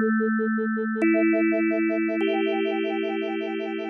Thank you.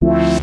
What?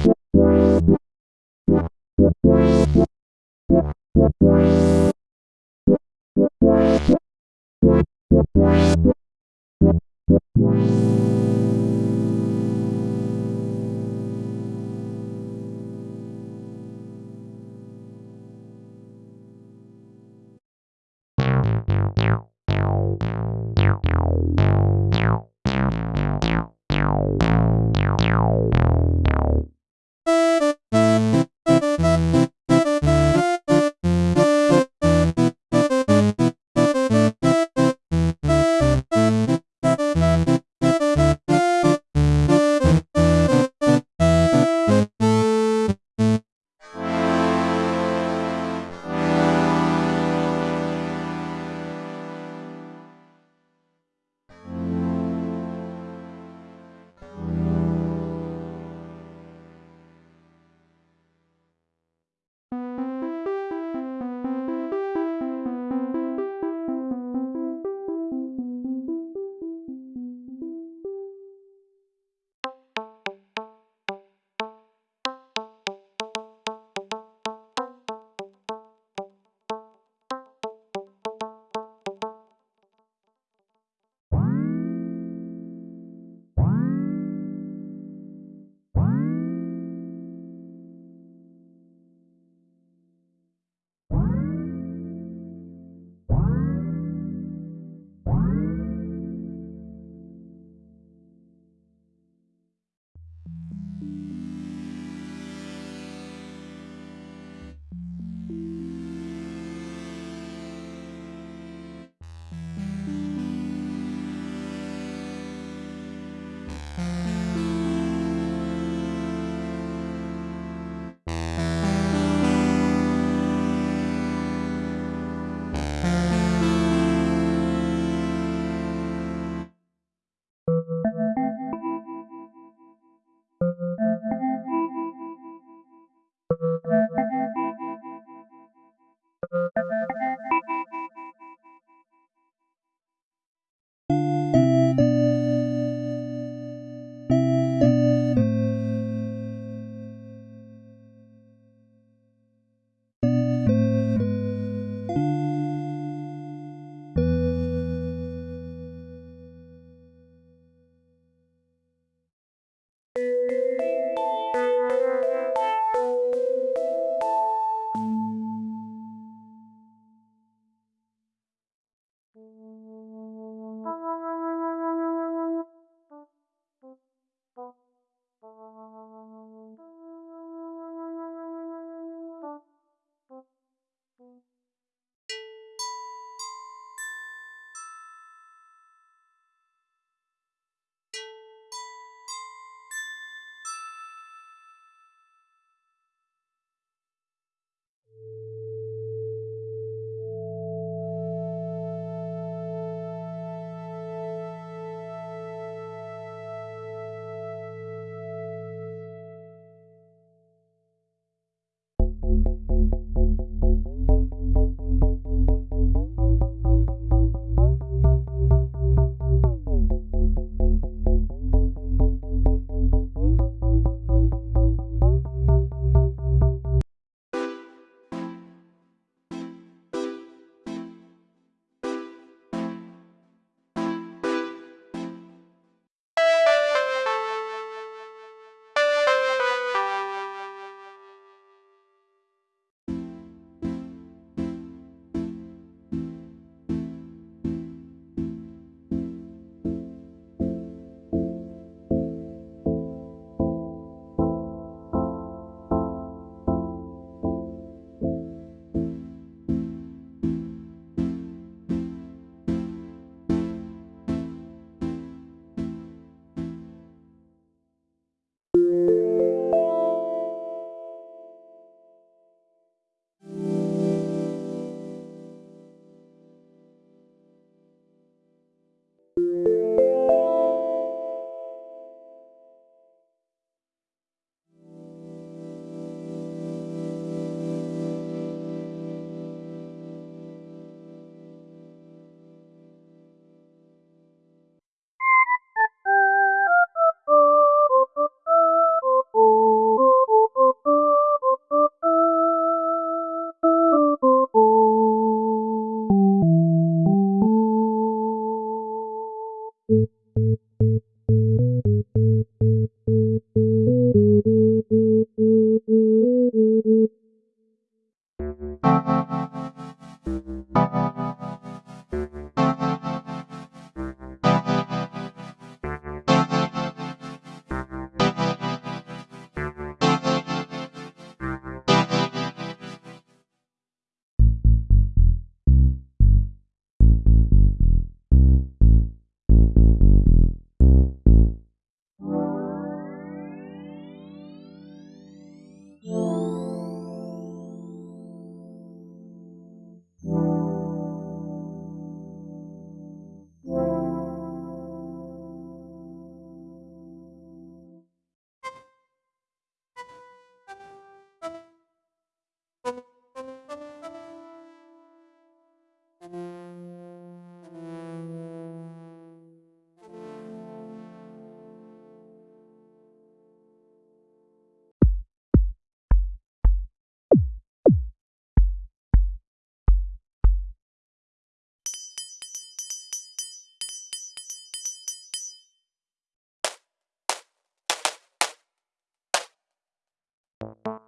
You.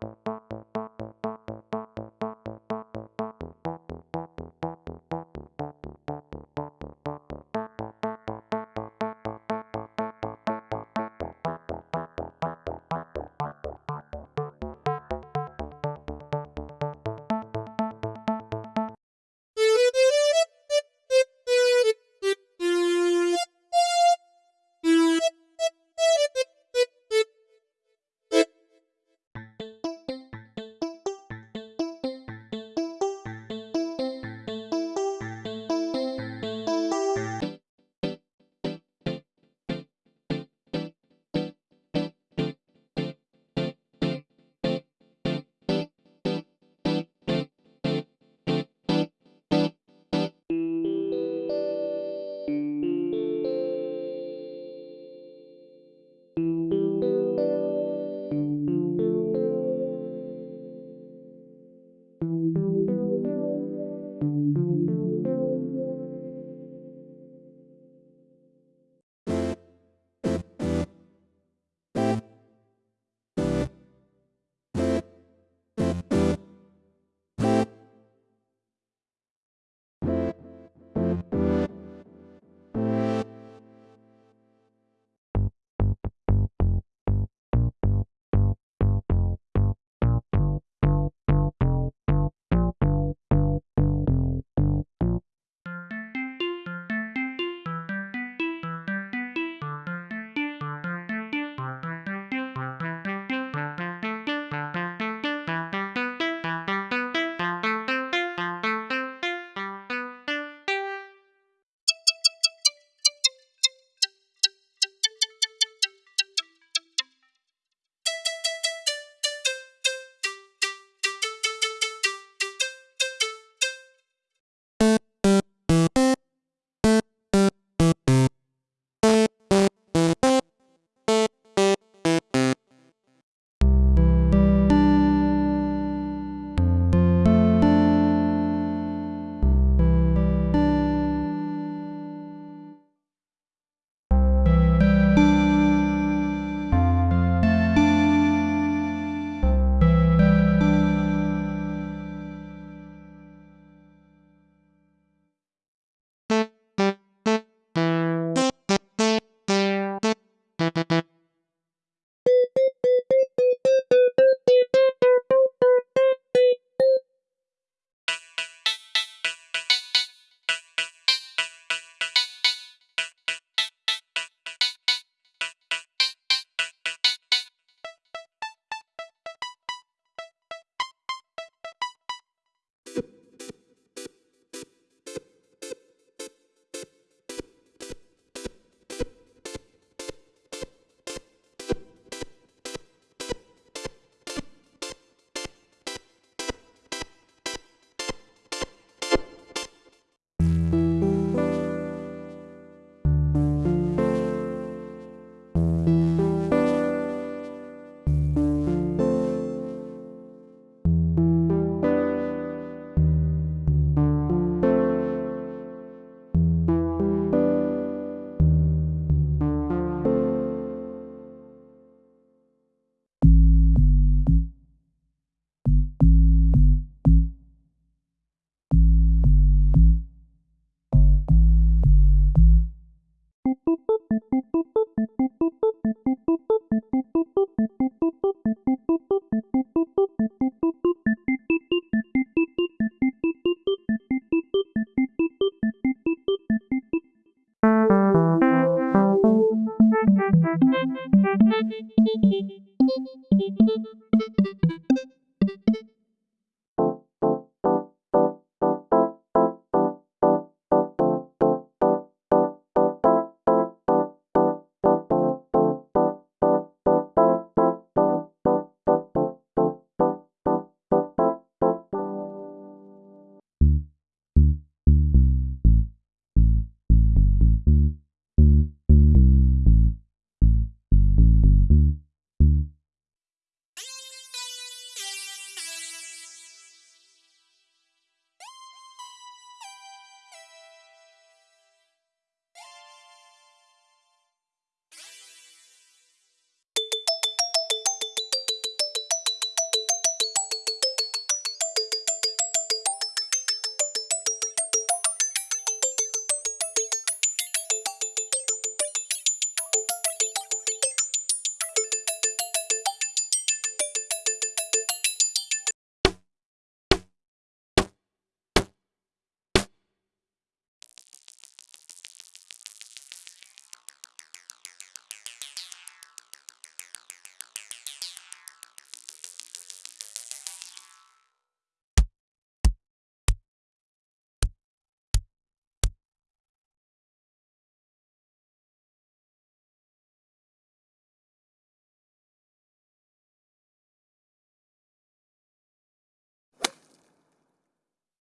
Thank you.